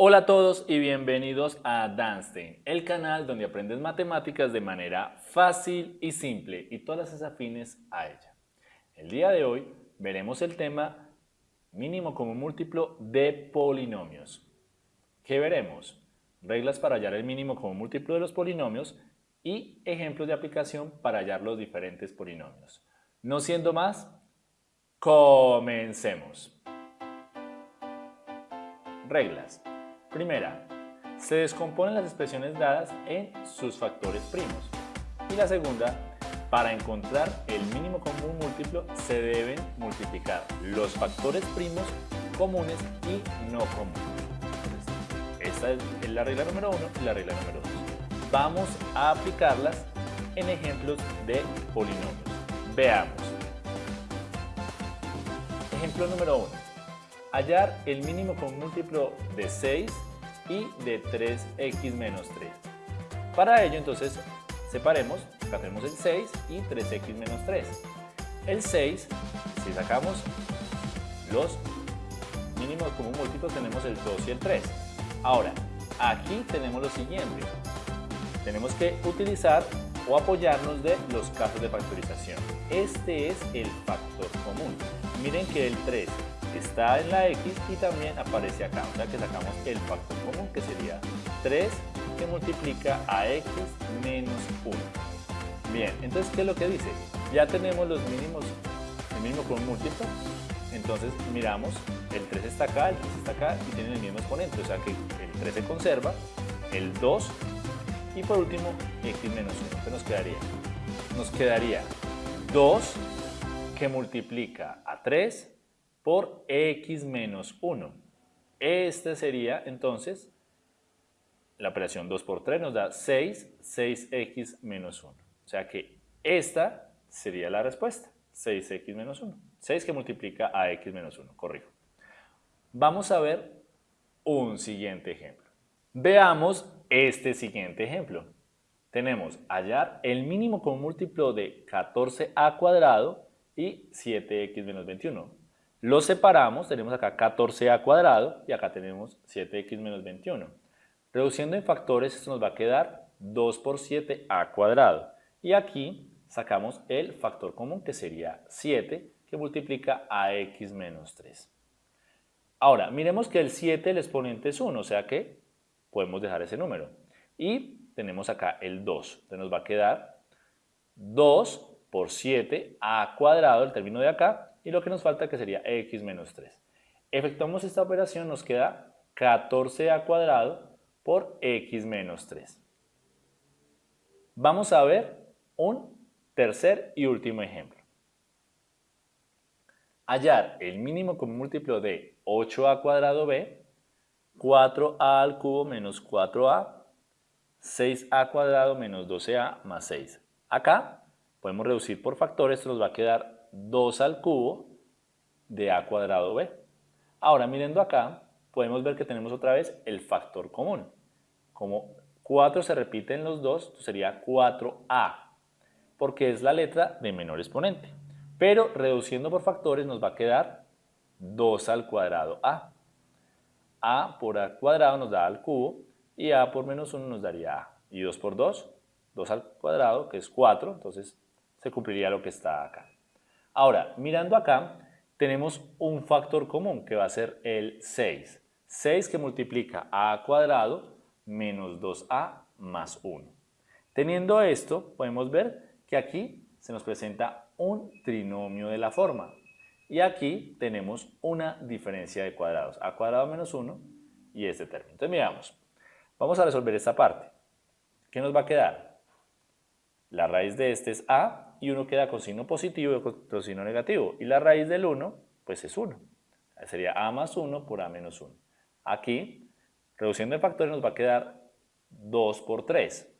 Hola a todos y bienvenidos a Danstein, el canal donde aprendes matemáticas de manera fácil y simple y todas las afines a ella. El día de hoy veremos el tema mínimo común múltiplo de polinomios. ¿Qué veremos? Reglas para hallar el mínimo común múltiplo de los polinomios y ejemplos de aplicación para hallar los diferentes polinomios. No siendo más, comencemos. Reglas. Primera, se descomponen las expresiones dadas en sus factores primos. Y la segunda, para encontrar el mínimo común múltiplo se deben multiplicar los factores primos comunes y no comunes. esta es la regla número uno y la regla número dos. Vamos a aplicarlas en ejemplos de polinomios. Veamos. Ejemplo número uno hallar el mínimo con múltiplo de 6 y de 3x menos 3. Para ello entonces separemos, acá tenemos el 6 y 3x menos 3. El 6, si sacamos los mínimos como múltiplos tenemos el 2 y el 3. Ahora, aquí tenemos lo siguiente. Tenemos que utilizar o apoyarnos de los casos de factorización. Este es el factor común. Miren que el 3 está en la x y también aparece acá. O sea que sacamos el factor común que sería 3 que multiplica a x menos 1. Bien, entonces ¿qué es lo que dice? Ya tenemos los mínimos, el mínimo con múltiplo. Entonces miramos, el 3 está acá, el 3 está acá y tienen el mismo exponente. O sea que el 3 se conserva, el 2 y por último x menos 1. ¿Qué nos quedaría? Nos quedaría 2 que multiplica a 3 por x menos 1. Este sería entonces la operación 2 por 3 nos da 6, 6x menos 1. O sea que esta sería la respuesta, 6x menos 1. 6 que multiplica a x menos 1, corrijo. Vamos a ver un siguiente ejemplo. Veamos este siguiente ejemplo. Tenemos hallar el mínimo con múltiplo de 14a cuadrado y 7x menos 21. Lo separamos, tenemos acá 14a cuadrado y acá tenemos 7x menos 21. Reduciendo en factores, esto nos va a quedar 2 por 7a cuadrado. Y aquí sacamos el factor común que sería 7 que multiplica a x menos 3. Ahora, miremos que el 7, el exponente es 1, o sea que podemos dejar ese número. Y tenemos acá el 2, entonces nos va a quedar 2 por 7a cuadrado, el término de acá, y lo que nos falta que sería x menos 3. Efectuamos esta operación, nos queda 14a cuadrado por x menos 3. Vamos a ver un tercer y último ejemplo. Hallar el mínimo con múltiplo de 8a cuadrado b, 4a al cubo menos 4a, 6a cuadrado menos 12a más 6. Acá podemos reducir por factores, esto nos va a quedar 2 al cubo de a cuadrado b. Ahora, mirando acá, podemos ver que tenemos otra vez el factor común. Como 4 se repite en los dos, sería 4a, porque es la letra de menor exponente. Pero reduciendo por factores nos va a quedar 2 al cuadrado a. a por a cuadrado nos da al cubo y a por menos 1 nos daría a. Y 2 por 2, 2 al cuadrado, que es 4, entonces se cumpliría lo que está acá. Ahora, mirando acá, tenemos un factor común que va a ser el 6. 6 que multiplica a cuadrado menos 2a más 1. Teniendo esto, podemos ver que aquí se nos presenta un trinomio de la forma. Y aquí tenemos una diferencia de cuadrados, a cuadrado menos 1 y este término. Entonces miramos, vamos a resolver esta parte. ¿Qué nos va a quedar? La raíz de este es a y uno queda con signo positivo y con signo negativo. Y la raíz del 1, pues es 1. Sería a más 1 por a menos 1. Aquí, reduciendo el factor, nos va a quedar 2 por 3.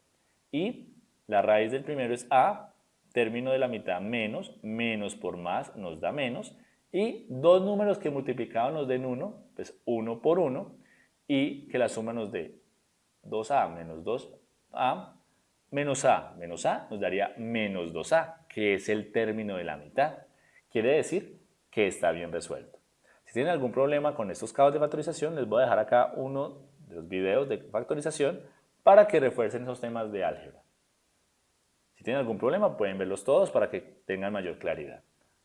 Y la raíz del primero es a, término de la mitad menos, menos por más nos da menos. Y dos números que multiplicados nos den 1, pues 1 por 1. Y que la suma nos dé 2a menos 2a Menos A menos A nos daría menos 2A, que es el término de la mitad. Quiere decir que está bien resuelto. Si tienen algún problema con estos casos de factorización, les voy a dejar acá uno de los videos de factorización para que refuercen esos temas de álgebra. Si tienen algún problema pueden verlos todos para que tengan mayor claridad.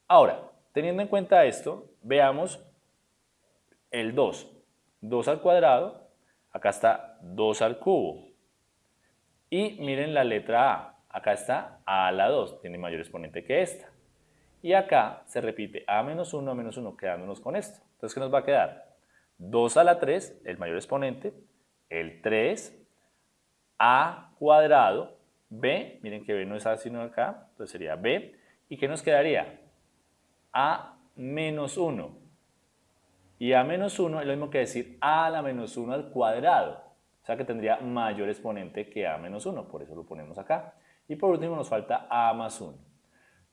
Ahora, teniendo en cuenta esto, veamos el 2. 2 al cuadrado, acá está 2 al cubo. Y miren la letra A, acá está A a la 2, tiene mayor exponente que esta. Y acá se repite A menos 1, A menos 1, quedándonos con esto. Entonces, ¿qué nos va a quedar? 2 a la 3, el mayor exponente, el 3, A cuadrado, B, miren que B no es A sino acá, entonces sería B. ¿Y qué nos quedaría? A menos 1. Y A menos 1 es lo mismo que decir A a la menos 1 al cuadrado. O sea que tendría mayor exponente que A menos 1, por eso lo ponemos acá. Y por último nos falta A más 1.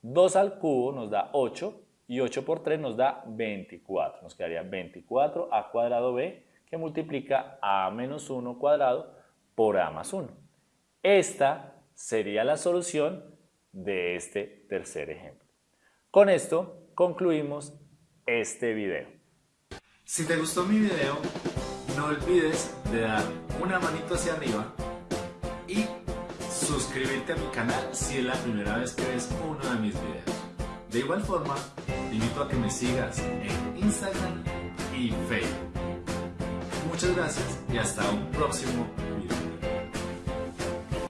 2 al cubo nos da 8 y 8 por 3 nos da 24. Nos quedaría 24 A cuadrado B que multiplica A menos 1 cuadrado por A más 1. Esta sería la solución de este tercer ejemplo. Con esto concluimos este video. Si te gustó mi video, no olvides de dar una manito hacia arriba y suscribirte a mi canal si es la primera vez que ves uno de mis videos. De igual forma, te invito a que me sigas en Instagram y Facebook. Muchas gracias y hasta un próximo